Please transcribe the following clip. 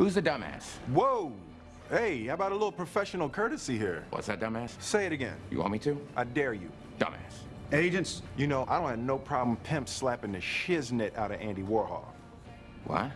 Who's the dumbass? Whoa! Hey, how about a little professional courtesy here? What's that, dumbass? Say it again. You want me to? I dare you. Dumbass. Agents, You know, I don't have no problem pimp slapping the shiznit out of Andy Warhol. What?